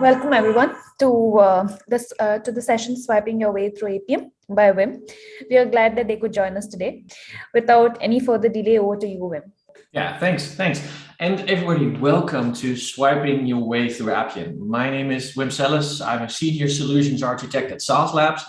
Welcome everyone to uh, this uh, to the session swiping your way through Appium by Wim. We are glad that they could join us today. Without any further delay, over to you, Wim. Yeah, thanks, thanks. And everybody, welcome to Swiping Your Way Through Appium. My name is Wim Selles. I'm a Senior Solutions Architect at Sauce Labs.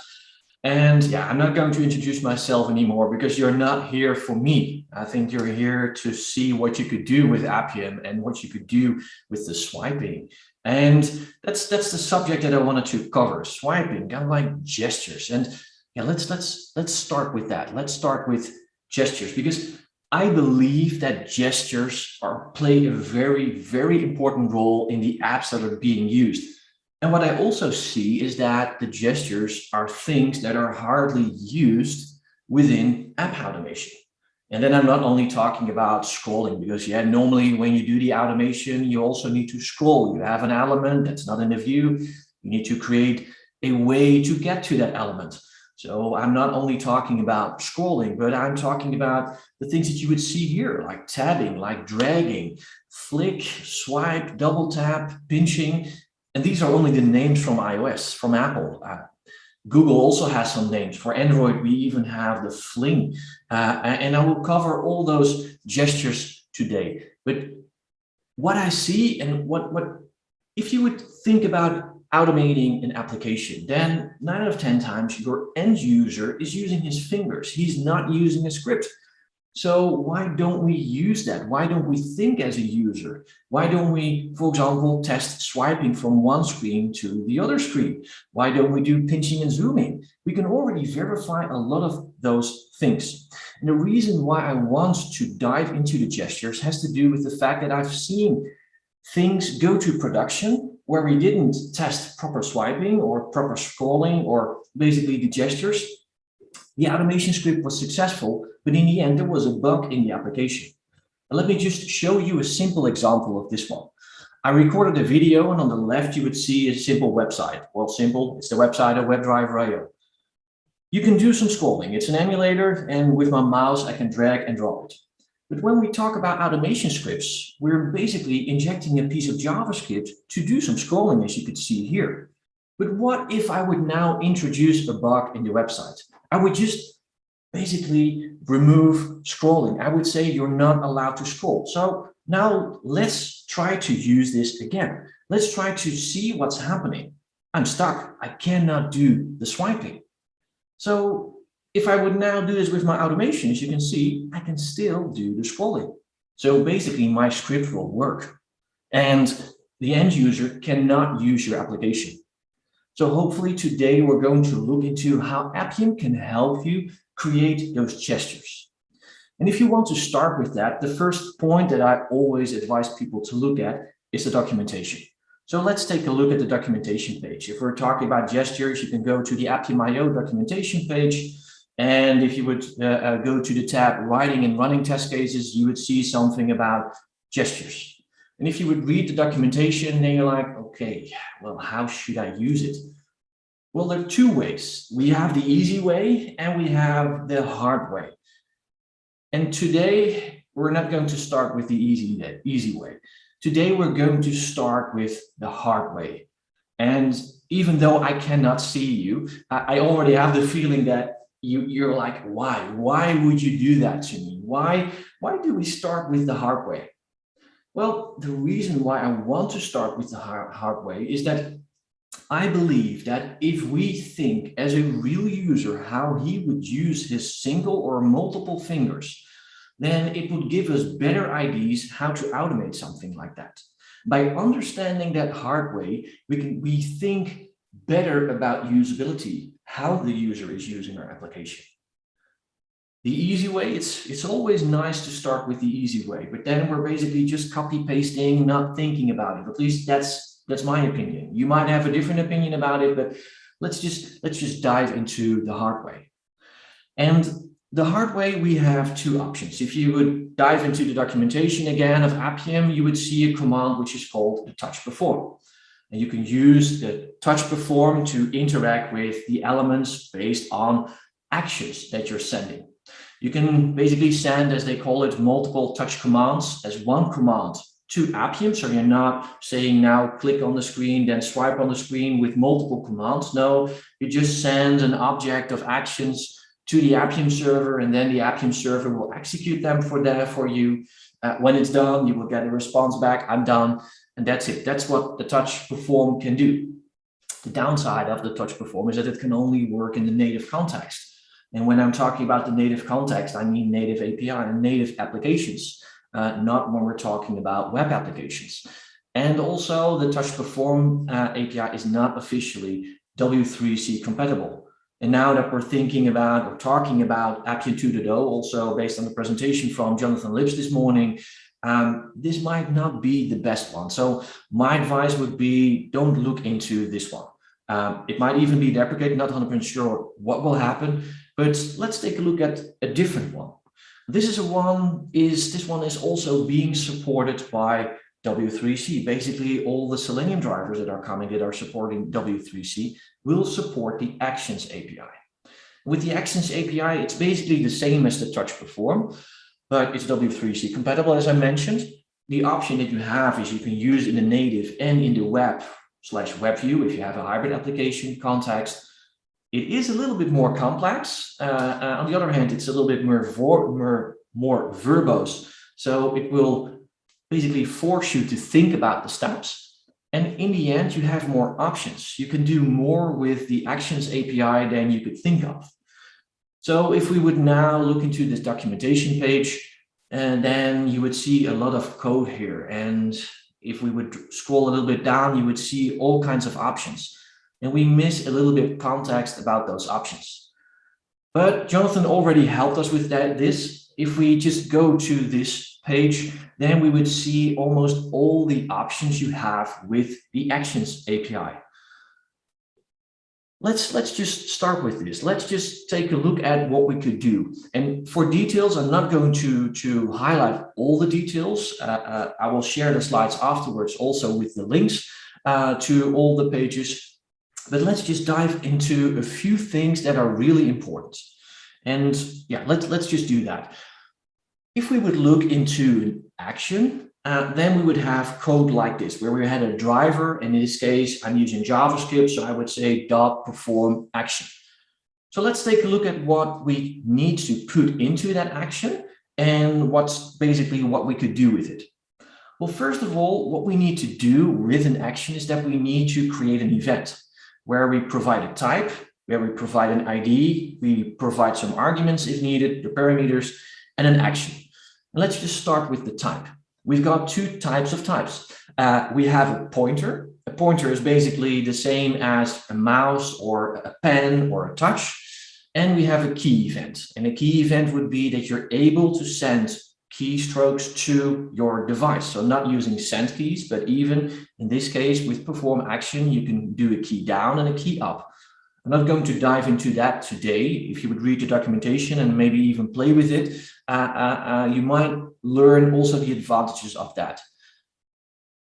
And yeah, I'm not going to introduce myself anymore because you're not here for me. I think you're here to see what you could do with Appium and what you could do with the swiping. And that's that's the subject that I wanted to cover, swiping, kind of like gestures. And yeah, let's let's let's start with that. Let's start with gestures because I believe that gestures are play a very, very important role in the apps that are being used. And what I also see is that the gestures are things that are hardly used within app automation. And then I'm not only talking about scrolling because yeah, normally when you do the automation, you also need to scroll. You have an element that's not in the view. You need to create a way to get to that element. So I'm not only talking about scrolling, but I'm talking about the things that you would see here, like tabbing, like dragging, flick, swipe, double tap, pinching. And these are only the names from iOS, from Apple. Uh, Google also has some names. For Android, we even have the Fling. Uh, and I will cover all those gestures today. But what I see and what, what if you would think about automating an application, then nine out of 10 times your end user is using his fingers. He's not using a script. So why don't we use that? Why don't we think as a user? Why don't we, for example, test swiping from one screen to the other screen? Why don't we do pinching and zooming? We can already verify a lot of those things. And the reason why I want to dive into the gestures has to do with the fact that I've seen things go to production where we didn't test proper swiping or proper scrolling or basically the gestures the automation script was successful, but in the end, there was a bug in the application. And let me just show you a simple example of this one. I recorded a video and on the left, you would see a simple website. Well, simple, it's the website of WebDriver.io. You can do some scrolling. It's an emulator and with my mouse, I can drag and drop it. But when we talk about automation scripts, we're basically injecting a piece of JavaScript to do some scrolling, as you could see here. But what if I would now introduce a bug in the website? I would just basically remove scrolling. I would say you're not allowed to scroll. So now let's try to use this again. Let's try to see what's happening. I'm stuck. I cannot do the swiping. So if I would now do this with my automation, as you can see, I can still do the scrolling. So basically my script will work and the end user cannot use your application. So hopefully today we're going to look into how Appium can help you create those gestures. And if you want to start with that, the first point that I always advise people to look at is the documentation. So let's take a look at the documentation page. If we're talking about gestures, you can go to the Appium.io documentation page. And if you would uh, uh, go to the tab writing and running test cases, you would see something about gestures. And if you would read the documentation, then you're like, okay, well, how should I use it? Well, there are two ways. We have the easy way and we have the hard way. And today, we're not going to start with the easy, easy way. Today, we're going to start with the hard way. And even though I cannot see you, I already have the feeling that you, you're like, why? Why would you do that to me? Why, why do we start with the hard way? Well, the reason why I want to start with the hard, hard way is that I believe that if we think as a real user how he would use his single or multiple fingers, then it would give us better ideas how to automate something like that. By understanding that hard way, we can we think better about usability, how the user is using our application. The easy way, it's, it's always nice to start with the easy way, but then we're basically just copy pasting, not thinking about it. At least that's, that's my opinion. You might have a different opinion about it, but let's just, let's just dive into the hard way. And the hard way, we have two options. If you would dive into the documentation again of Appium, you would see a command which is called the touch perform. And you can use the touch perform to interact with the elements based on actions that you're sending. You can basically send, as they call it, multiple touch commands as one command to Appium. So you're not saying now click on the screen, then swipe on the screen with multiple commands. No, you just send an object of actions to the Appium server, and then the Appium server will execute them for that for you. Uh, when it's done, you will get a response back, I'm done, and that's it. That's what the touch perform can do. The downside of the touch perform is that it can only work in the native context. And when I'm talking about the native context, I mean native API and native applications, uh, not when we're talking about web applications. And also the touch perform uh, API is not officially W3C compatible. And now that we're thinking about or talking about Appium 2.0, also based on the presentation from Jonathan Lipps this morning, um, this might not be the best one. So my advice would be don't look into this one. Um, it might even be deprecated, not 100% sure what will happen, but let's take a look at a different one. This is a one is this one is also being supported by W3C. Basically, all the Selenium drivers that are coming that are supporting W3C will support the Actions API. With the Actions API, it's basically the same as the Touch Perform, but it's W3C compatible, as I mentioned. The option that you have is you can use in the native and in the web slash web view if you have a hybrid application context. It is a little bit more complex. Uh, uh, on the other hand, it's a little bit more, more, more verbose. So it will basically force you to think about the steps. And in the end, you have more options. You can do more with the Actions API than you could think of. So if we would now look into this documentation page, and then you would see a lot of code here. And if we would scroll a little bit down, you would see all kinds of options. And we miss a little bit of context about those options. But Jonathan already helped us with that. This, if we just go to this page, then we would see almost all the options you have with the Actions API. Let's, let's just start with this. Let's just take a look at what we could do. And for details, I'm not going to, to highlight all the details. Uh, uh, I will share the slides afterwards also with the links uh, to all the pages. But let's just dive into a few things that are really important. And yeah, let's, let's just do that. If we would look into an action, uh, then we would have code like this, where we had a driver. And in this case, I'm using JavaScript, so I would say dot perform action. So let's take a look at what we need to put into that action and what's basically what we could do with it. Well, first of all, what we need to do with an action is that we need to create an event where we provide a type, where we provide an ID, we provide some arguments if needed, the parameters, and an action. And let's just start with the type we've got two types of types. Uh, we have a pointer. A pointer is basically the same as a mouse or a pen or a touch. And we have a key event. And a key event would be that you're able to send keystrokes to your device. So not using send keys, but even in this case with perform action, you can do a key down and a key up. I'm not going to dive into that today. If you would read the documentation and maybe even play with it, uh, uh, uh, you might learn also the advantages of that.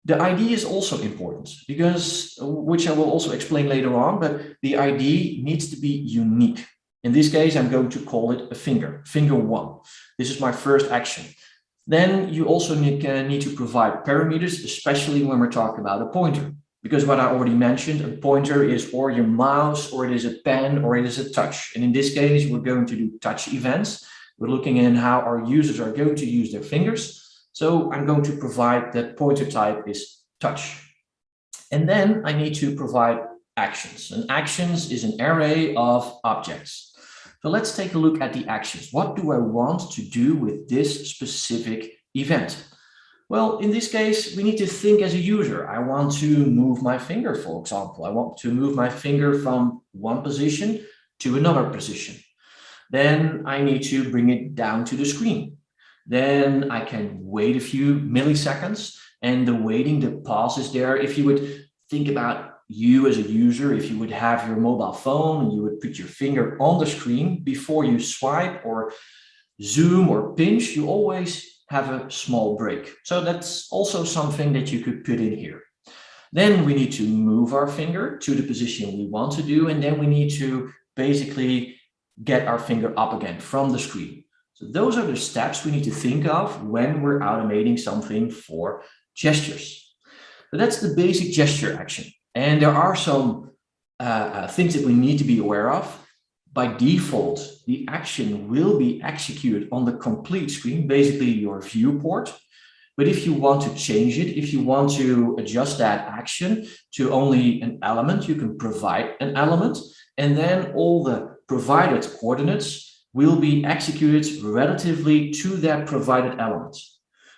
The ID is also important because, which I will also explain later on, but the ID needs to be unique. In this case, I'm going to call it a finger, finger one. This is my first action. Then you also need, to provide parameters, especially when we're talking about a pointer. Because what I already mentioned, a pointer is or your mouse, or it is a pen, or it is a touch. And in this case, we're going to do touch events. We're looking in how our users are going to use their fingers. So I'm going to provide that pointer type is touch. And then I need to provide actions. And actions is an array of objects. So let's take a look at the actions. What do I want to do with this specific event? Well, in this case, we need to think as a user. I want to move my finger, for example. I want to move my finger from one position to another position. Then I need to bring it down to the screen. Then I can wait a few milliseconds and the waiting, the pause is there. If you would think about you as a user, if you would have your mobile phone and you would put your finger on the screen before you swipe or zoom or pinch, you always have a small break. So that's also something that you could put in here. Then we need to move our finger to the position we want to do, and then we need to basically get our finger up again from the screen. So those are the steps we need to think of when we're automating something for gestures. But that's the basic gesture action. And there are some uh, uh, things that we need to be aware of. By default, the action will be executed on the complete screen, basically your viewport. But if you want to change it, if you want to adjust that action to only an element, you can provide an element, and then all the provided coordinates will be executed relatively to that provided element.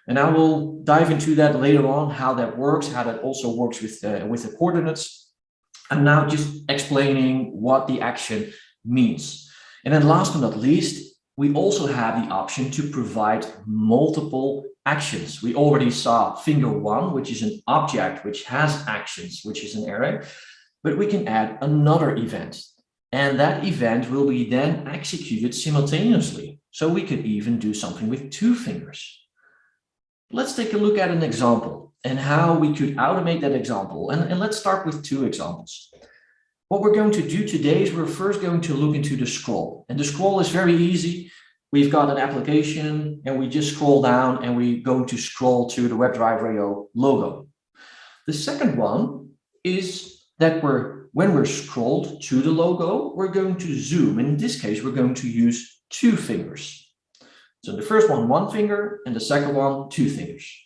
And I will dive into that later on, how that works, how that also works with, uh, with the coordinates. I'm now just explaining what the action means. And then last but not least, we also have the option to provide multiple actions. We already saw finger one, which is an object which has actions, which is an array, but we can add another event. And that event will be then executed simultaneously. So we could even do something with two fingers. Let's take a look at an example and how we could automate that example. And, and let's start with two examples. What we're going to do today is we're first going to look into the scroll. And the scroll is very easy. We've got an application and we just scroll down and we go to scroll to the WebDriver.io logo. The second one is that we're when we're scrolled to the logo, we're going to zoom. And in this case, we're going to use two fingers. So the first one, one finger, and the second one, two fingers.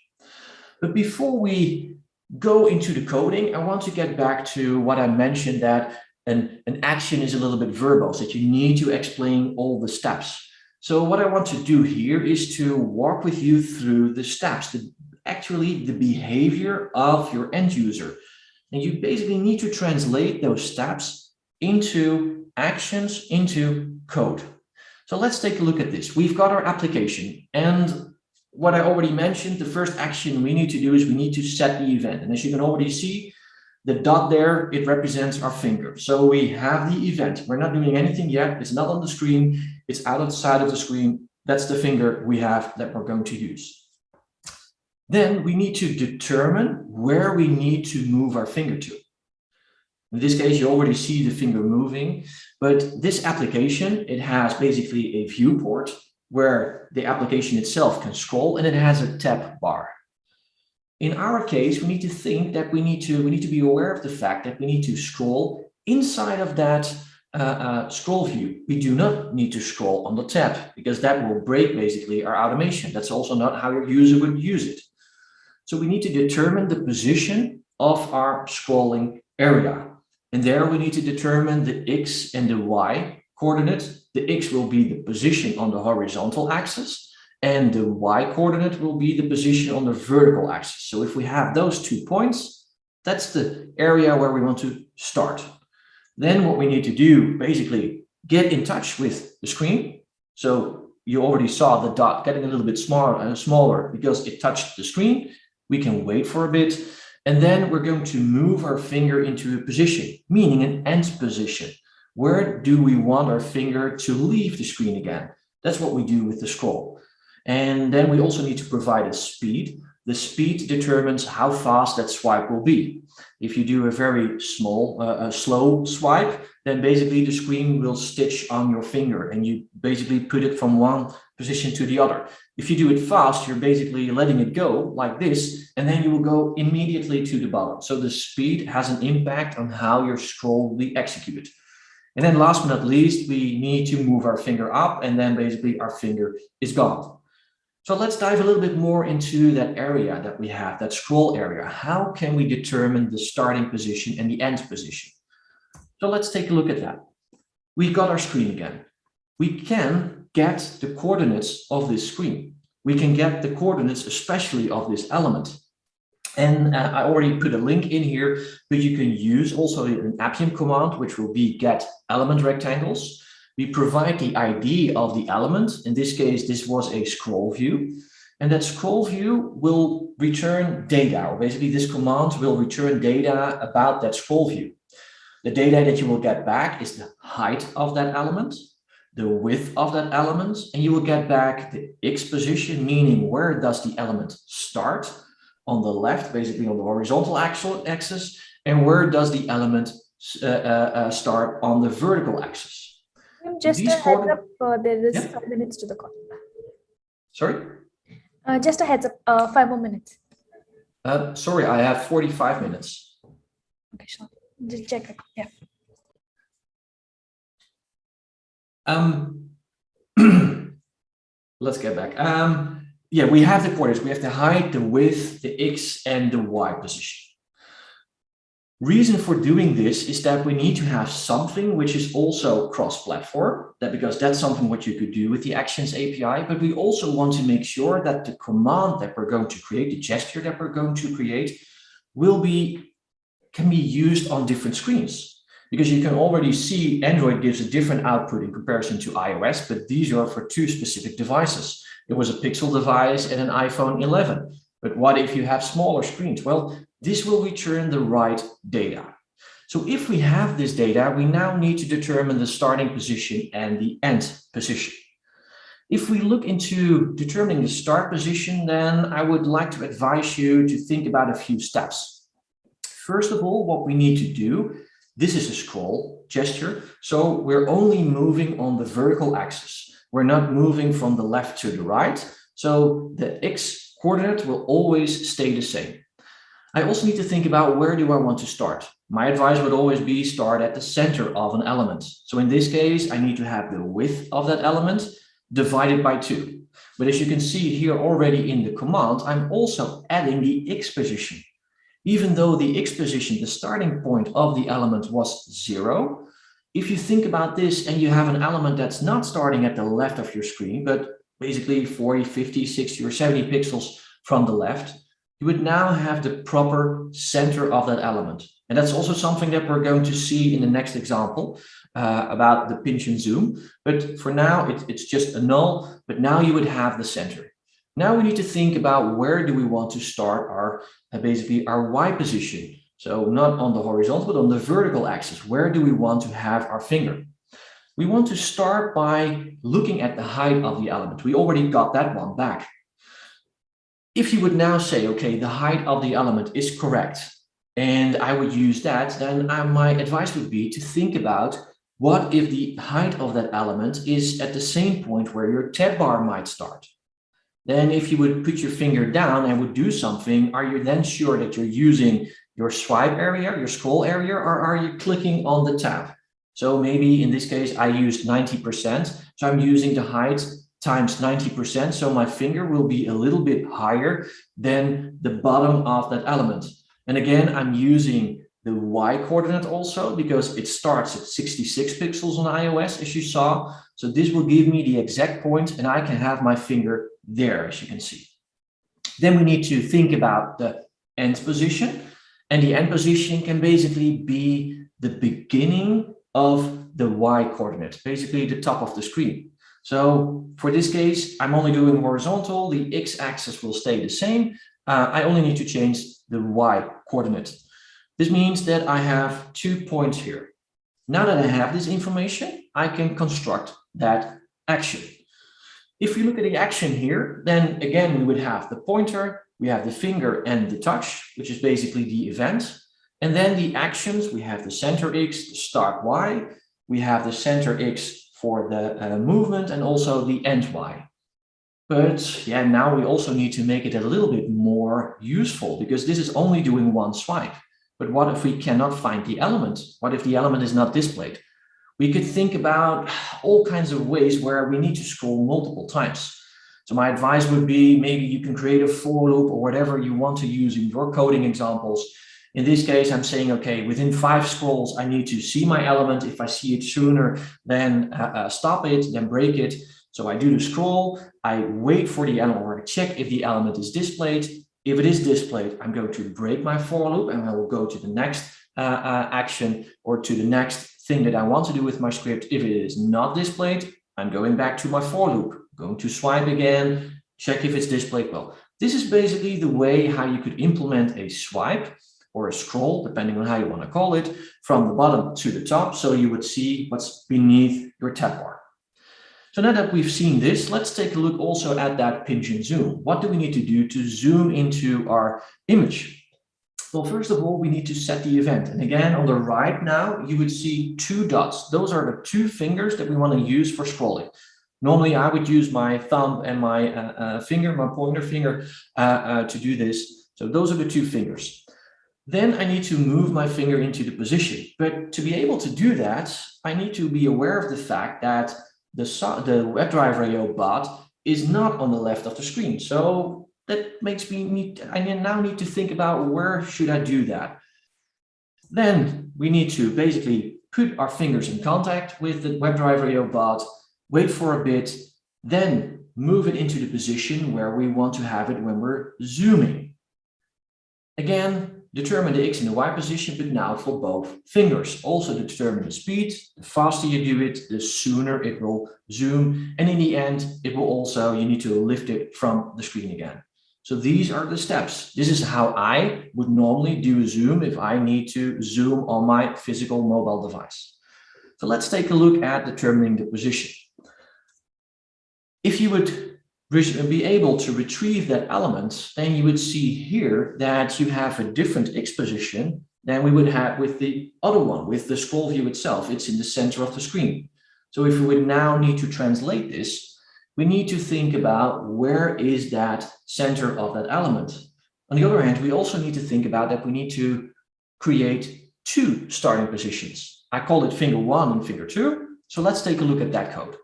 But before we go into the coding, I want to get back to what I mentioned that an, an action is a little bit verbose, that you need to explain all the steps. So what I want to do here is to walk with you through the steps, the, actually the behavior of your end user. And you basically need to translate those steps into actions, into code. So let's take a look at this. We've got our application and what I already mentioned, the first action we need to do is we need to set the event. And as you can already see, the dot there, it represents our finger. So we have the event. We're not doing anything yet. It's not on the screen. It's outside of the screen. That's the finger we have that we're going to use. Then we need to determine where we need to move our finger to. In this case, you already see the finger moving, but this application, it has basically a viewport where the application itself can scroll and it has a tab bar. In our case, we need to think that we need to we need to be aware of the fact that we need to scroll inside of that uh, uh, scroll view. We do not need to scroll on the tab because that will break basically our automation. That's also not how your user would use it. So we need to determine the position of our scrolling area. And there we need to determine the X and the Y coordinate the x will be the position on the horizontal axis and the y coordinate will be the position on the vertical axis. So if we have those two points, that's the area where we want to start. Then what we need to do, basically get in touch with the screen. So you already saw the dot getting a little bit smaller and smaller because it touched the screen. We can wait for a bit. And then we're going to move our finger into a position, meaning an end position. Where do we want our finger to leave the screen again? That's what we do with the scroll. And then we also need to provide a speed. The speed determines how fast that swipe will be. If you do a very small, uh, a slow swipe, then basically the screen will stitch on your finger and you basically put it from one position to the other. If you do it fast, you're basically letting it go like this, and then you will go immediately to the bottom. So the speed has an impact on how your scroll will be executed. And then last but not least, we need to move our finger up and then basically our finger is gone. So let's dive a little bit more into that area that we have, that scroll area. How can we determine the starting position and the end position? So let's take a look at that. We've got our screen again. We can get the coordinates of this screen. We can get the coordinates, especially of this element. And uh, I already put a link in here, but you can use also an Appium command, which will be get element rectangles. We provide the ID of the element. In this case, this was a scroll view. And that scroll view will return data, or basically this command will return data about that scroll view. The data that you will get back is the height of that element, the width of that element, and you will get back the X position, meaning where does the element start, on the left, basically on the horizontal axis, and where does the element uh, uh, uh, start on the vertical axis. Just These a heads up, uh, there is yeah. five minutes to the call. Sorry? Uh, just a heads up, uh, five more minutes. Uh, sorry, I have 45 minutes. Okay, sure. Just check. It, yeah. Um, let's get back. Um, yeah, we have the coordinates. We have the height, the width, the x, and the y position. Reason for doing this is that we need to have something which is also cross-platform, that because that's something what you could do with the Actions API, but we also want to make sure that the command that we're going to create, the gesture that we're going to create, will be can be used on different screens. Because you can already see Android gives a different output in comparison to iOS, but these are for two specific devices. It was a Pixel device and an iPhone 11. But what if you have smaller screens? Well, this will return the right data. So if we have this data, we now need to determine the starting position and the end position. If we look into determining the start position, then I would like to advise you to think about a few steps. First of all, what we need to do, this is a scroll gesture. So we're only moving on the vertical axis. We're not moving from the left to the right. So the X coordinate will always stay the same. I also need to think about where do I want to start? My advice would always be start at the center of an element. So in this case, I need to have the width of that element divided by two. But as you can see here already in the command, I'm also adding the X position. Even though the X position, the starting point of the element was zero, if you think about this and you have an element that's not starting at the left of your screen, but basically 40, 50, 60 or 70 pixels from the left, you would now have the proper center of that element. And that's also something that we're going to see in the next example uh, about the pinch and zoom. But for now, it, it's just a null, but now you would have the center. Now we need to think about where do we want to start our uh, basically our Y position. So not on the horizontal, but on the vertical axis. Where do we want to have our finger? We want to start by looking at the height of the element. We already got that one back. If you would now say, okay, the height of the element is correct, and I would use that, then I, my advice would be to think about what if the height of that element is at the same point where your tab bar might start. Then if you would put your finger down and would do something, are you then sure that you're using your swipe area, your scroll area, or are you clicking on the tab? So maybe in this case, I used 90%. So I'm using the height times 90%. So my finger will be a little bit higher than the bottom of that element. And again, I'm using the Y coordinate also because it starts at 66 pixels on iOS, as you saw. So this will give me the exact point and I can have my finger there, as you can see. Then we need to think about the end position. And the end position can basically be the beginning of the Y coordinate, basically the top of the screen. So for this case, I'm only doing horizontal, the X axis will stay the same. Uh, I only need to change the Y coordinate. This means that I have two points here. Now that I have this information, I can construct that action. If we look at the action here, then again, we would have the pointer, we have the finger and the touch, which is basically the event. And then the actions, we have the center X, the start Y, we have the center X for the uh, movement and also the end Y. But yeah, now we also need to make it a little bit more useful because this is only doing one swipe. But what if we cannot find the element? What if the element is not displayed? We could think about all kinds of ways where we need to scroll multiple times. So my advice would be maybe you can create a for loop or whatever you want to use in your coding examples. In this case, I'm saying, okay, within five scrolls, I need to see my element. If I see it sooner, then uh, uh, stop it, then break it. So I do the scroll, I wait for the element or check if the element is displayed. If it is displayed, I'm going to break my for loop and I will go to the next uh, uh, action or to the next thing that I want to do with my script. If it is not displayed, I'm going back to my for loop going to swipe again, check if it's displayed well. This is basically the way how you could implement a swipe or a scroll, depending on how you want to call it, from the bottom to the top. So you would see what's beneath your tab bar. So now that we've seen this, let's take a look also at that pinch and zoom. What do we need to do to zoom into our image? Well, first of all, we need to set the event. And again, on the right now, you would see two dots. Those are the two fingers that we want to use for scrolling. Normally, I would use my thumb and my uh, uh, finger, my pointer finger, uh, uh, to do this. So those are the two fingers. Then I need to move my finger into the position. But to be able to do that, I need to be aware of the fact that the, the WebDriver IO bot is not on the left of the screen. So that makes me need, I now need to think about where should I do that? Then we need to basically put our fingers in contact with the WebDriver IO bot, wait for a bit, then move it into the position where we want to have it when we're zooming. Again, determine the X and the Y position, but now for both fingers. Also determine the speed. The faster you do it, the sooner it will zoom. And in the end, it will also, you need to lift it from the screen again. So these are the steps. This is how I would normally do a zoom if I need to zoom on my physical mobile device. So let's take a look at determining the position. If you would be able to retrieve that element, then you would see here that you have a different X position than we would have with the other one, with the scroll view itself. It's in the center of the screen. So if we would now need to translate this, we need to think about where is that center of that element. On the other hand, we also need to think about that we need to create two starting positions. I call it finger one and finger two. So let's take a look at that code.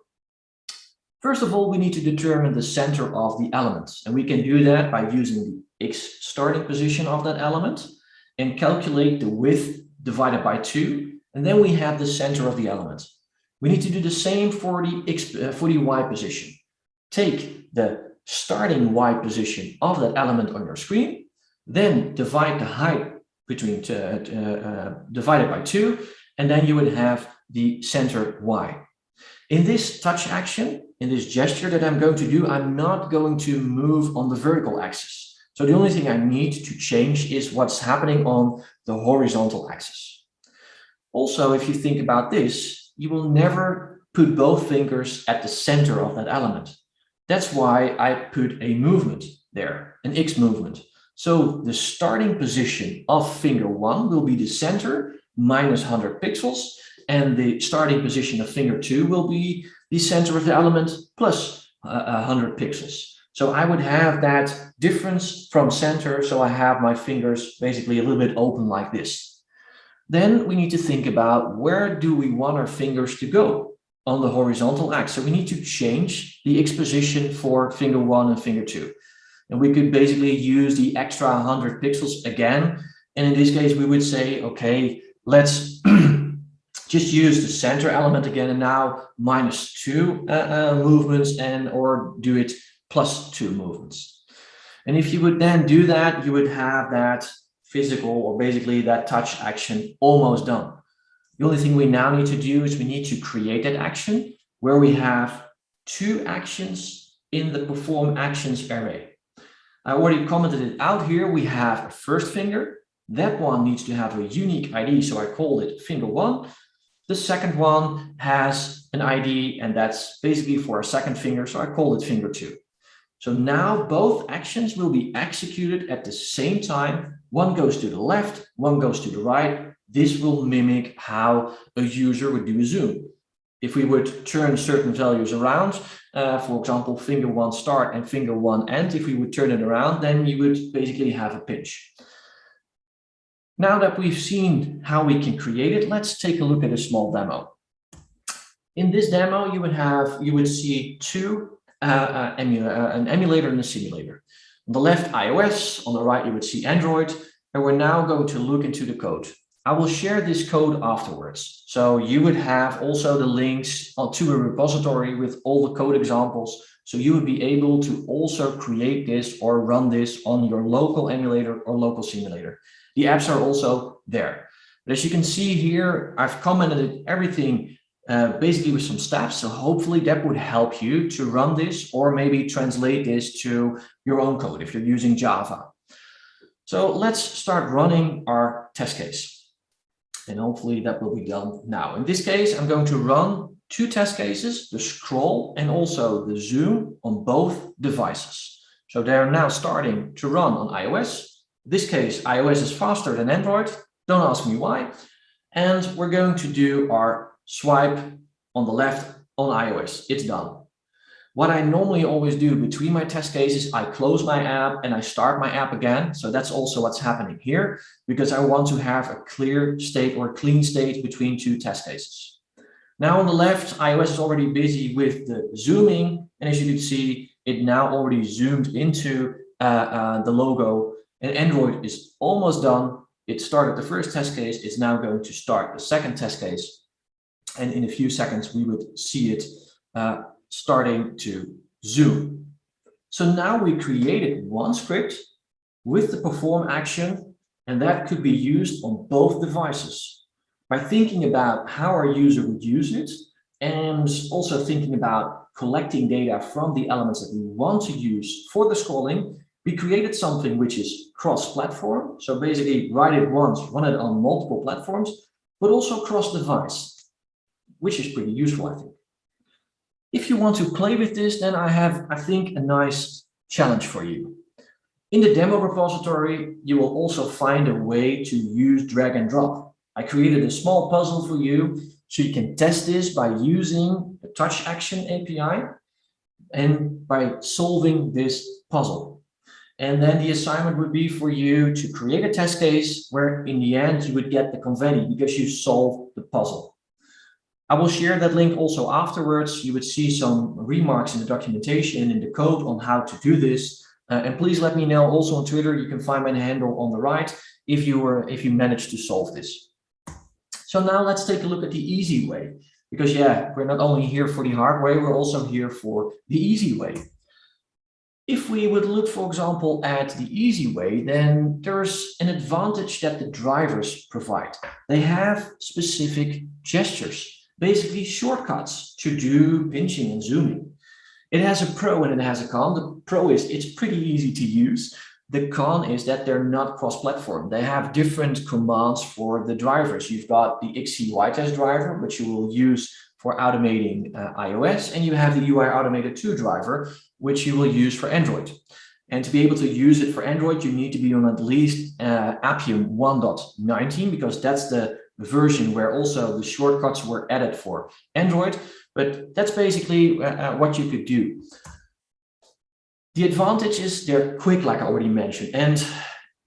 First of all, we need to determine the center of the element. And we can do that by using the x starting position of that element and calculate the width divided by 2. And then we have the center of the element. We need to do the same for the, x, uh, for the y position. Take the starting y position of that element on your screen, then divide the height between uh, uh, divided by 2, and then you would have the center y. In this touch action, in this gesture that I'm going to do, I'm not going to move on the vertical axis. So the only thing I need to change is what's happening on the horizontal axis. Also, if you think about this, you will never put both fingers at the center of that element. That's why I put a movement there, an X movement. So the starting position of finger one will be the center minus 100 pixels, and the starting position of finger two will be the center of the element plus uh, 100 pixels. So I would have that difference from center. So I have my fingers basically a little bit open like this. Then we need to think about where do we want our fingers to go on the horizontal axis. So we need to change the X position for finger one and finger two. And we could basically use the extra 100 pixels again. And in this case, we would say, okay, let's just use the center element again and now minus two uh, uh, movements and or do it plus two movements. And if you would then do that, you would have that physical or basically that touch action almost done. The only thing we now need to do is we need to create that action where we have two actions in the perform actions array. I already commented it out here. We have a first finger. That one needs to have a unique ID, so I called it finger one. The second one has an ID and that's basically for a second finger. So I call it finger two. So now both actions will be executed at the same time. One goes to the left, one goes to the right. This will mimic how a user would do a zoom. If we would turn certain values around, uh, for example, finger one start and finger one end, if we would turn it around, then you would basically have a pinch. Now that we've seen how we can create it, let's take a look at a small demo. In this demo, you would have, you would see two, uh, uh, uh, an emulator and a simulator. On the left, iOS, on the right, you would see Android, and we're now going to look into the code. I will share this code afterwards. So you would have also the links to a repository with all the code examples. So you would be able to also create this or run this on your local emulator or local simulator. The apps are also there. But as you can see here, I've commented everything uh, basically with some steps. So hopefully that would help you to run this or maybe translate this to your own code if you're using Java. So let's start running our test case. And hopefully that will be done now. In this case, I'm going to run two test cases, the scroll and also the zoom on both devices. So they're now starting to run on iOS this case, iOS is faster than Android. Don't ask me why. And we're going to do our swipe on the left on iOS. It's done. What I normally always do between my test cases, I close my app and I start my app again. So that's also what's happening here because I want to have a clear state or clean state between two test cases. Now on the left, iOS is already busy with the zooming. And as you can see, it now already zoomed into uh, uh, the logo and Android is almost done. It started the first test case. It's now going to start the second test case. And in a few seconds, we would see it uh, starting to zoom. So now we created one script with the perform action, and that could be used on both devices. By thinking about how our user would use it, and also thinking about collecting data from the elements that we want to use for the scrolling, we created something which is cross-platform. So basically write it once, run it on multiple platforms, but also cross-device, which is pretty useful, I think. If you want to play with this, then I have, I think, a nice challenge for you. In the demo repository, you will also find a way to use drag and drop. I created a small puzzle for you so you can test this by using the touch action API and by solving this puzzle. And then the assignment would be for you to create a test case where in the end you would get the confetti because you solved the puzzle. I will share that link also afterwards. You would see some remarks in the documentation and in the code on how to do this. Uh, and please let me know also on Twitter. You can find my handle on the right if you were if you managed to solve this. So now let's take a look at the easy way. Because yeah, we're not only here for the hard way, we're also here for the easy way. If we would look, for example, at the easy way, then there's an advantage that the drivers provide. They have specific gestures basically shortcuts to do pinching and zooming. It has a pro and it has a con. The pro is it's pretty easy to use. The con is that they're not cross-platform. They have different commands for the drivers. You've got the XC test driver, which you will use for automating uh, iOS, and you have the UI Automator 2 driver, which you will use for Android. And to be able to use it for Android, you need to be on at least uh, Appium 1.19 because that's the version where also the shortcuts were added for Android, but that's basically uh, uh, what you could do. The advantage is they're quick, like I already mentioned. And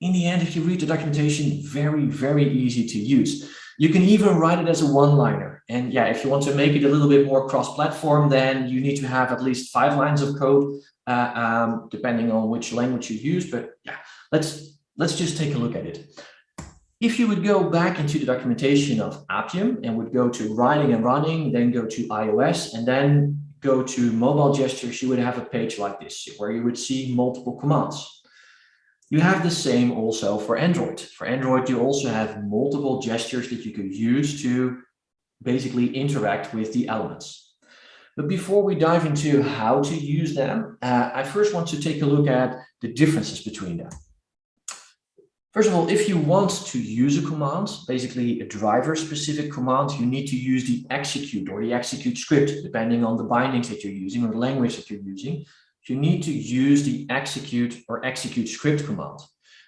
in the end, if you read the documentation, very, very easy to use. You can even write it as a one-liner. And yeah, if you want to make it a little bit more cross-platform, then you need to have at least five lines of code, uh, um, depending on which language you use. But yeah, let's let's just take a look at it. If you would go back into the documentation of Appium and would go to writing and running, then go to iOS and then go to mobile gestures, you would have a page like this where you would see multiple commands. You have the same also for Android. For Android, you also have multiple gestures that you could use to basically interact with the elements. But before we dive into how to use them, uh, I first want to take a look at the differences between them. First of all, if you want to use a command, basically a driver specific command, you need to use the execute or the execute script, depending on the bindings that you're using or the language that you're using. You need to use the execute or execute script command.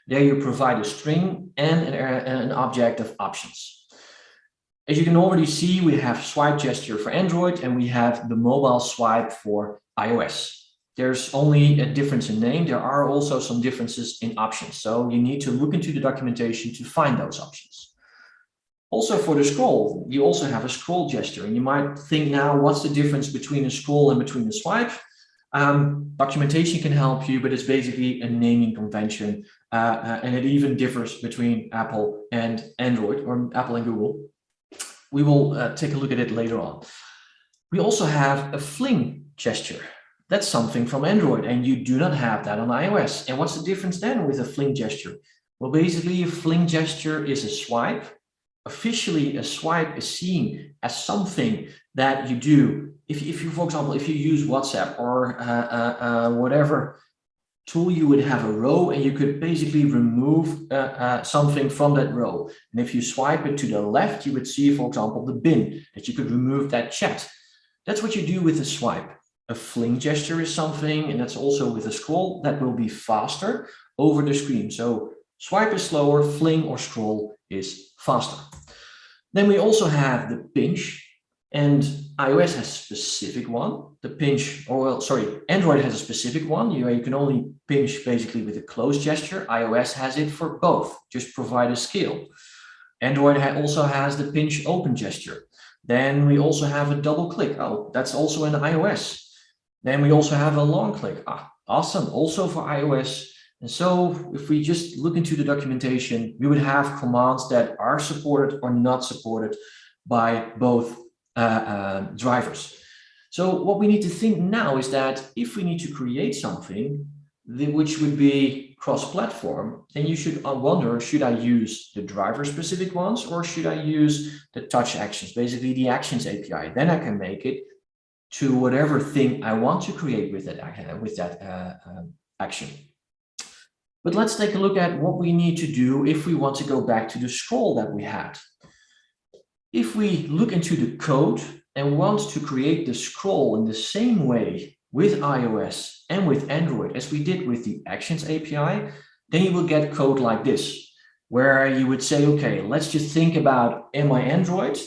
There you provide a string and an, uh, an object of options. As you can already see, we have swipe gesture for Android and we have the mobile swipe for iOS there's only a difference in name. There are also some differences in options. So you need to look into the documentation to find those options. Also for the scroll, you also have a scroll gesture. And you might think now, what's the difference between a scroll and between a swipe? Um, documentation can help you, but it's basically a naming convention. Uh, uh, and it even differs between Apple and Android or Apple and Google. We will uh, take a look at it later on. We also have a fling gesture. That's something from Android and you do not have that on iOS. And what's the difference then with a fling gesture? Well, basically a fling gesture is a swipe. Officially, a swipe is seen as something that you do. If, if you, for example, if you use WhatsApp or uh, uh, uh, whatever tool, you would have a row and you could basically remove uh, uh, something from that row. And if you swipe it to the left, you would see, for example, the bin, that you could remove that chat. That's what you do with a swipe. A fling gesture is something, and that's also with a scroll, that will be faster over the screen. So swipe is slower, fling or scroll is faster. Then we also have the pinch. And iOS has a specific one, the pinch, or well, sorry, Android has a specific one. You, you can only pinch basically with a close gesture. iOS has it for both, just provide a scale. Android also has the pinch open gesture. Then we also have a double click. Oh, that's also in iOS. Then we also have a long click. Ah, awesome, also for iOS. And so if we just look into the documentation, we would have commands that are supported or not supported by both uh, uh, drivers. So what we need to think now is that if we need to create something which would be cross-platform, then you should uh, wonder, should I use the driver-specific ones or should I use the touch actions, basically the actions API? Then I can make it to whatever thing I want to create with that, with that uh, uh, action. But let's take a look at what we need to do if we want to go back to the scroll that we had. If we look into the code and want to create the scroll in the same way with iOS and with Android as we did with the Actions API, then you will get code like this, where you would say, okay, let's just think about, am I Android?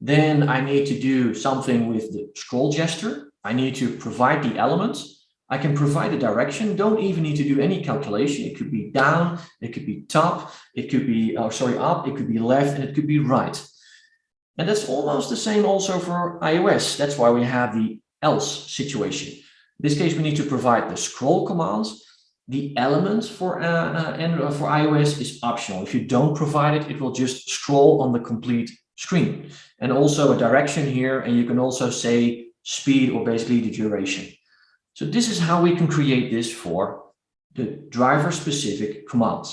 Then I need to do something with the scroll gesture. I need to provide the elements. I can provide a direction, don't even need to do any calculation. It could be down, it could be top, it could be, oh, sorry, up, it could be left, and it could be right. And that's almost the same also for iOS. That's why we have the else situation. In this case, we need to provide the scroll commands. The elements for, uh, uh, uh, for iOS is optional. If you don't provide it, it will just scroll on the complete screen. And also a direction here, and you can also say speed or basically the duration. So this is how we can create this for the driver specific commands.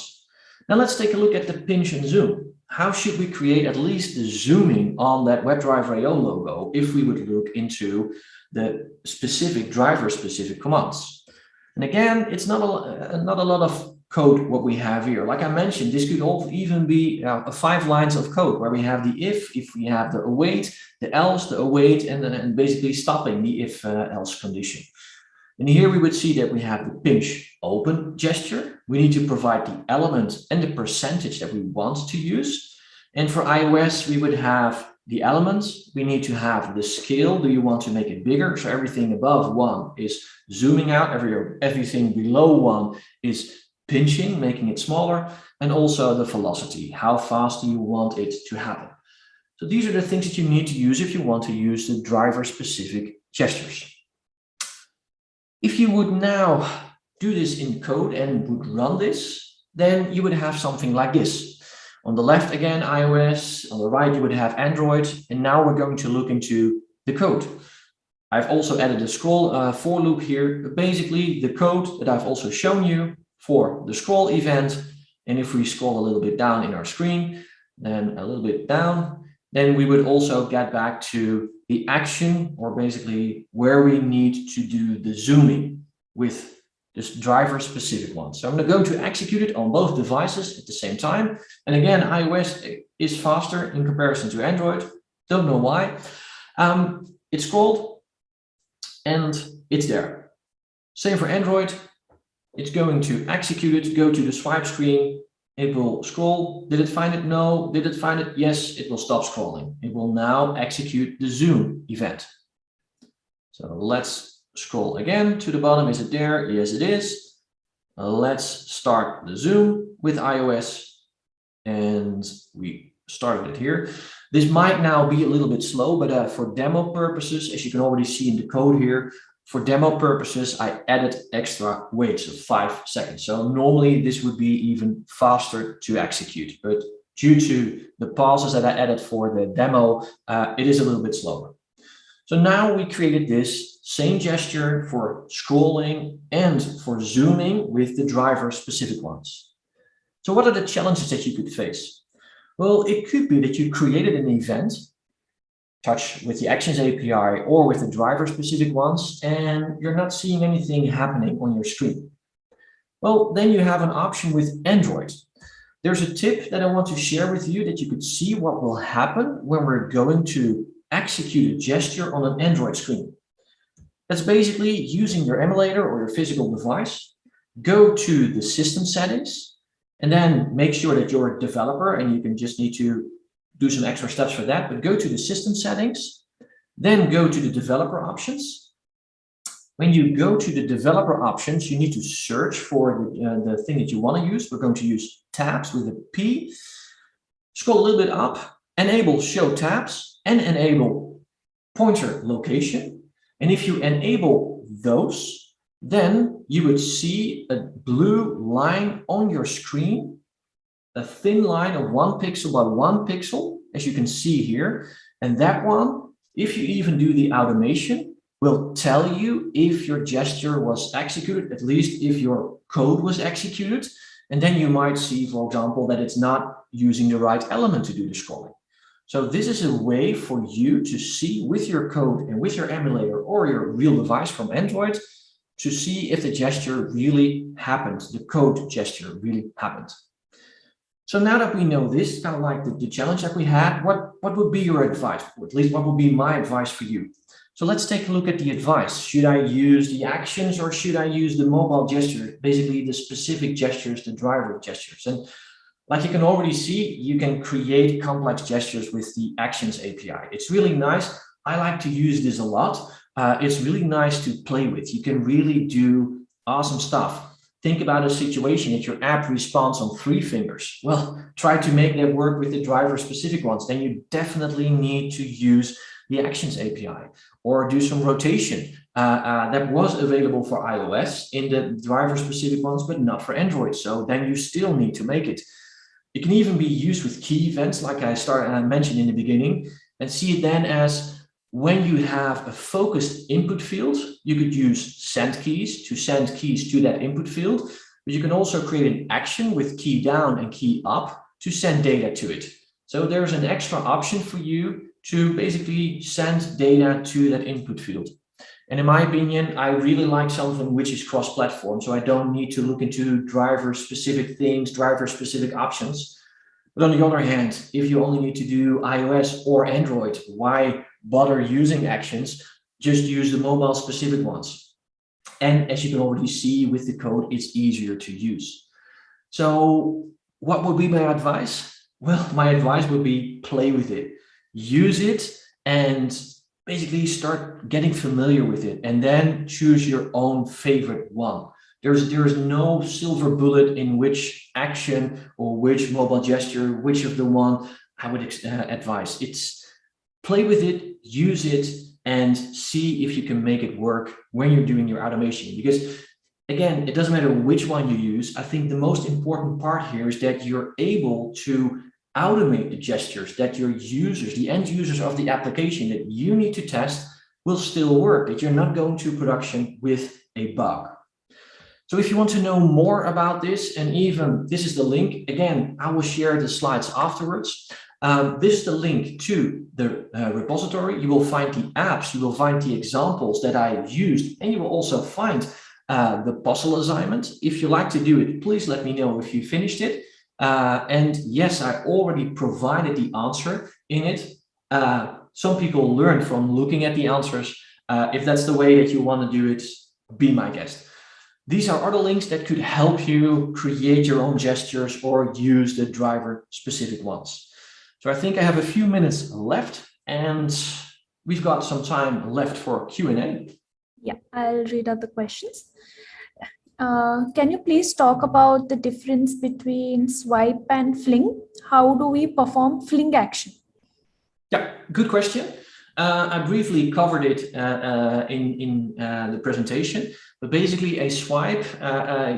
Now let's take a look at the pinch and zoom. How should we create at least the zooming on that WebDriver IO logo if we would look into the specific driver specific commands? And again, it's not a, not a lot of code what we have here. Like I mentioned, this could all even be uh, five lines of code where we have the if, if we have the await, the else, the await, and, and basically stopping the if uh, else condition. And here we would see that we have the pinch open gesture. We need to provide the element and the percentage that we want to use. And for iOS, we would have the elements. We need to have the scale. Do you want to make it bigger? So everything above one is zooming out. Every, everything below one is pinching, making it smaller. And also the velocity. How fast do you want it to happen? So these are the things that you need to use if you want to use the driver specific gestures. If you would now do this in code and would run this, then you would have something like this. On the left, again, iOS. On the right, you would have Android. And now we're going to look into the code. I've also added a scroll uh, for loop here. But Basically, the code that I've also shown you for the scroll event. And if we scroll a little bit down in our screen, then a little bit down, then we would also get back to the action or basically where we need to do the zooming with this driver specific one. So I'm going to go to execute it on both devices at the same time. And again, iOS is faster in comparison to Android. Don't know why. Um, it's scrolled and it's there. Same for Android. It's going to execute it, go to the swipe screen, it will scroll. Did it find it? No. Did it find it? Yes, it will stop scrolling. It will now execute the zoom event. So let's scroll again to the bottom. Is it there? Yes, it is. let's start the zoom with iOS. And we started it here. This might now be a little bit slow, but uh, for demo purposes, as you can already see in the code here, for demo purposes, I added extra waits of five seconds. So normally this would be even faster to execute, but due to the pauses that I added for the demo, uh, it is a little bit slower. So now we created this same gesture for scrolling and for zooming with the driver specific ones. So what are the challenges that you could face? Well, it could be that you created an event touch with the Actions API or with the driver specific ones, and you're not seeing anything happening on your screen. Well, then you have an option with Android. There's a tip that I want to share with you that you could see what will happen when we're going to execute a gesture on an Android screen. That's basically using your emulator or your physical device, go to the system settings, and then make sure that you're a developer and you can just need to do some extra steps for that, but go to the system settings, Then go to the developer options. When you go to the developer options, you need to search for the, uh, the thing that you want to use. We're going to use taps with a P. Scroll a little bit up, enable show taps and enable pointer location. And if you enable those, then you would see a blue line on your screen, a thin line of one pixel by one pixel, as you can see here. And that one, if you even do the automation, will tell you if your gesture was executed, at least if your code was executed. And then you might see, for example, that it's not using the right element to do the scrolling. So this is a way for you to see with your code and with your emulator or your real device from Android to see if the gesture really happened, the code gesture really happened. So now that we know this, kind of like the, the challenge that we had, what, what would be your advice? At least what would be my advice for you? So let's take a look at the advice. Should I use the actions or should I use the mobile gesture? Basically the specific gestures, the driver gestures. And like you can already see, you can create complex gestures with the Actions API. It's really nice. I like to use this a lot. Uh, it's really nice to play with. You can really do awesome stuff. Think about a situation that your app responds on three fingers. Well, try to make that work with the driver specific ones. Then you definitely need to use the Actions API or do some rotation. Uh, uh, that was available for iOS in the driver specific ones, but not for Android. So then you still need to make it. It can even be used with key events, like I started I mentioned in the beginning, and see it then as when you have a focused input field, you could use send keys to send keys to that input field, but you can also create an action with key down and key up to send data to it. So there's an extra option for you to basically send data to that input field. And in my opinion, I really like something which is cross-platform, so I don't need to look into driver-specific things, driver-specific options. But on the other hand, if you only need to do iOS or Android, why bother using actions? Just use the mobile-specific ones. And as you can already see with the code, it's easier to use. So what would be my advice? Well, my advice would be play with it, use it, and basically start getting familiar with it and then choose your own favorite one. There's, there is no silver bullet in which action or which mobile gesture, which of the one I would uh, advise. It's play with it, use it, and see if you can make it work when you're doing your automation. Because again, it doesn't matter which one you use. I think the most important part here is that you're able to automate the gestures that your users, the end users of the application that you need to test will still work, that you're not going to production with a bug. So if you want to know more about this, and even this is the link, again, I will share the slides afterwards. Um, this is the link to the uh, repository. You will find the apps, you will find the examples that I used, and you will also find uh, the puzzle assignment. If you like to do it, please let me know if you finished it. Uh, and yes, I already provided the answer in it. Uh, some people learn from looking at the answers. Uh, if that's the way that you want to do it, be my guest. These are other links that could help you create your own gestures or use the driver specific ones. So I think I have a few minutes left and we've got some time left for Q&A. Yeah, I'll read out the questions. Uh, can you please talk about the difference between swipe and fling? How do we perform fling action? Yeah, good question. Uh, I briefly covered it uh, uh in, in uh, the presentation, but basically a swipe, uh,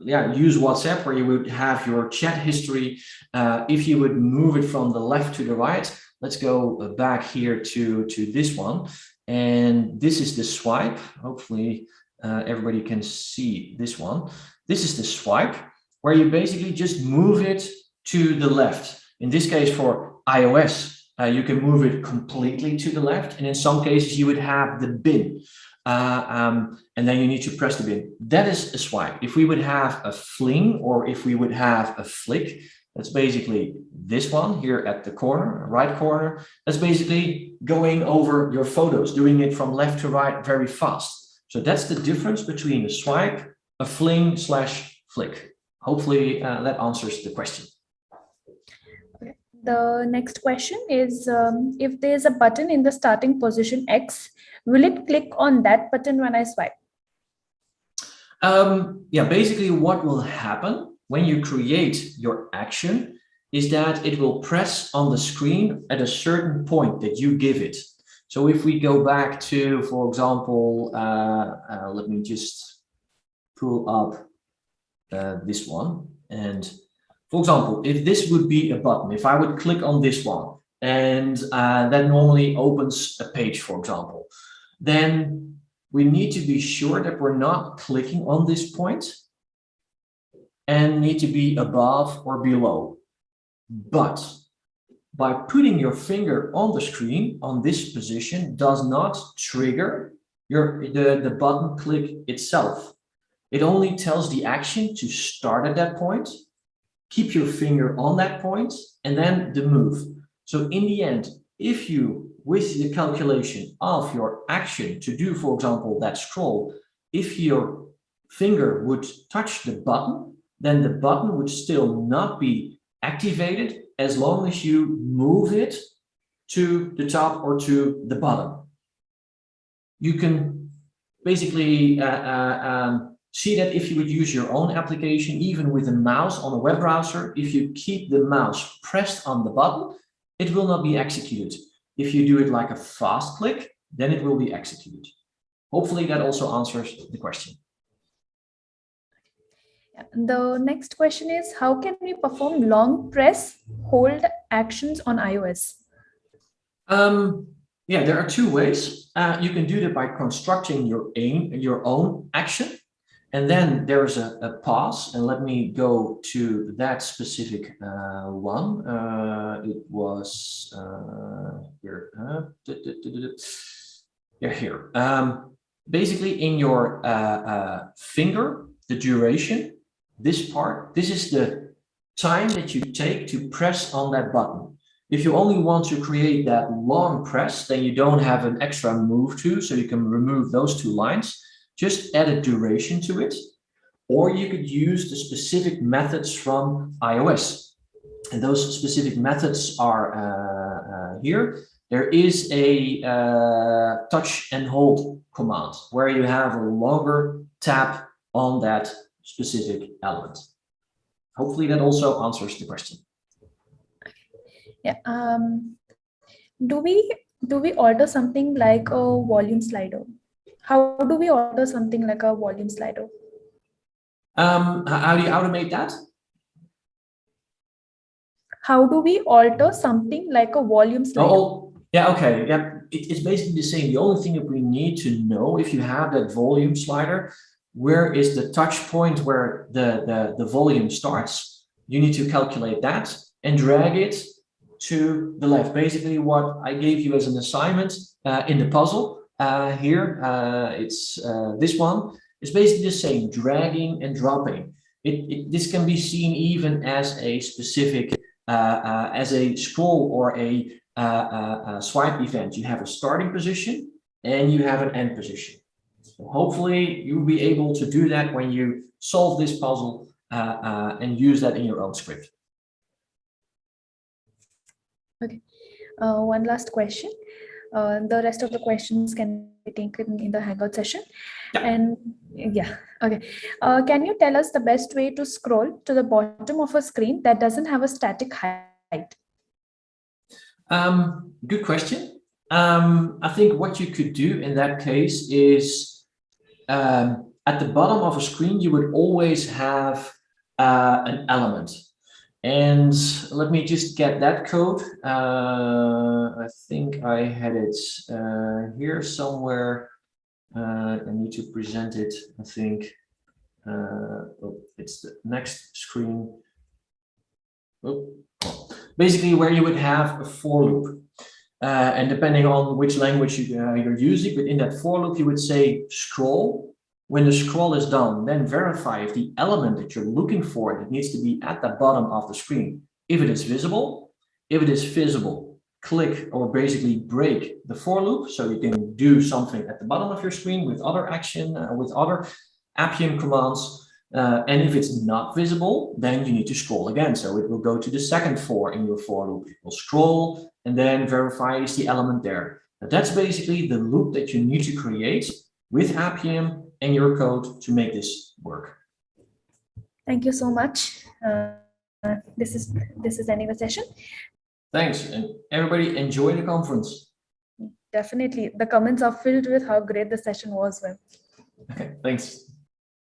yeah, use WhatsApp where you would have your chat history. if you would move it from the left to the right, let's go back here to, to this one. And this is the swipe. Hopefully uh, everybody can see this one. This is the swipe where you basically just move it to the left. In this case for iOS, uh, you can move it completely to the left. And in some cases you would have the bin uh, um, and then you need to press the bin. That is a swipe. If we would have a fling or if we would have a flick, that's basically this one here at the corner, right corner. That's basically going over your photos, doing it from left to right very fast. So that's the difference between a swipe, a fling slash flick. Hopefully uh, that answers the question. The next question is, um, if there's a button in the starting position X, will it click on that button when I swipe? Um, yeah, basically what will happen when you create your action is that it will press on the screen at a certain point that you give it. So if we go back to, for example, uh, uh, let me just pull up uh, this one. And for example, if this would be a button, if I would click on this one, and uh, that normally opens a page, for example, then we need to be sure that we're not clicking on this point and need to be above or below. But by putting your finger on the screen on this position does not trigger your the, the button click itself. It only tells the action to start at that point, keep your finger on that point, and then the move. So in the end, if you, with the calculation of your action to do, for example, that scroll, if your finger would touch the button, then the button would still not be activated as long as you move it to the top or to the bottom. You can basically uh, uh, um, see that if you would use your own application, even with a mouse on a web browser, if you keep the mouse pressed on the button, it will not be executed. If you do it like a fast click, then it will be executed. Hopefully that also answers the question. The next question is, how can we perform long press hold actions on iOS? Um, yeah, there are two ways. Uh, you can do that by constructing your aim, your own action. And then there's a, a pause, and let me go to that specific uh, one. Uh, it was uh, here. Uh, yeah, here. Um, basically, in your uh, uh, finger, the duration, this part, this is the time that you take to press on that button. If you only want to create that long press, then you don't have an extra move to, so you can remove those two lines just add a duration to it, or you could use the specific methods from iOS. And those specific methods are uh, uh, here. There is a uh, touch and hold command where you have a longer tap on that specific element. Hopefully that also answers the question. Yeah. Um, do we do we order something like a volume slider? How do we order something like a volume slider? Um, how do you automate that? How do we alter something like a volume slider? Oh, yeah, okay. Yeah, it, it's basically the same. The only thing that we need to know if you have that volume slider, where is the touch point where the, the, the volume starts? You need to calculate that and drag it to the left. Basically what I gave you as an assignment uh, in the puzzle uh, here, uh, it's uh, this one. It's basically the same, dragging and dropping. It, it, this can be seen even as a specific, uh, uh, as a scroll or a, uh, swipe event. You have a starting position and you have an end position. So hopefully you'll be able to do that when you solve this puzzle and use that in your own script. Okay, one last question. Uh, the rest of the questions can be taken in the Hangout session. Yeah. And yeah, okay. Uh, can you tell us the best way to scroll to the bottom of a screen that doesn't have a static height? Um, good question. Um, I think what you could do in that case is um, at the bottom of a screen, you would always have uh, an element. And let me just get that code. Uh, I think I had it uh, here somewhere. Uh, I need to present it, I think. Uh, oh, it's the next screen. Oh. Basically, where you would have a for loop. Uh, and depending on which language you, uh, you're using, but in that for loop, you would say scroll when the scroll is done, then verify if the element that you're looking for that needs to be at the bottom of the screen, if it is visible. If it is visible, click or basically break the for loop so you can do something at the bottom of your screen with other action, uh, with other Appium commands. Uh, and if it's not visible, then you need to scroll again. So it will go to the second for in your for loop. It will scroll and then verify is the element there. That's basically the loop that you need to create with Appium and your code to make this work. Thank you so much. Uh, this is this is ending the session. Thanks. And everybody enjoy the conference. Definitely. The comments are filled with how great the session was. Wim. Okay, thanks.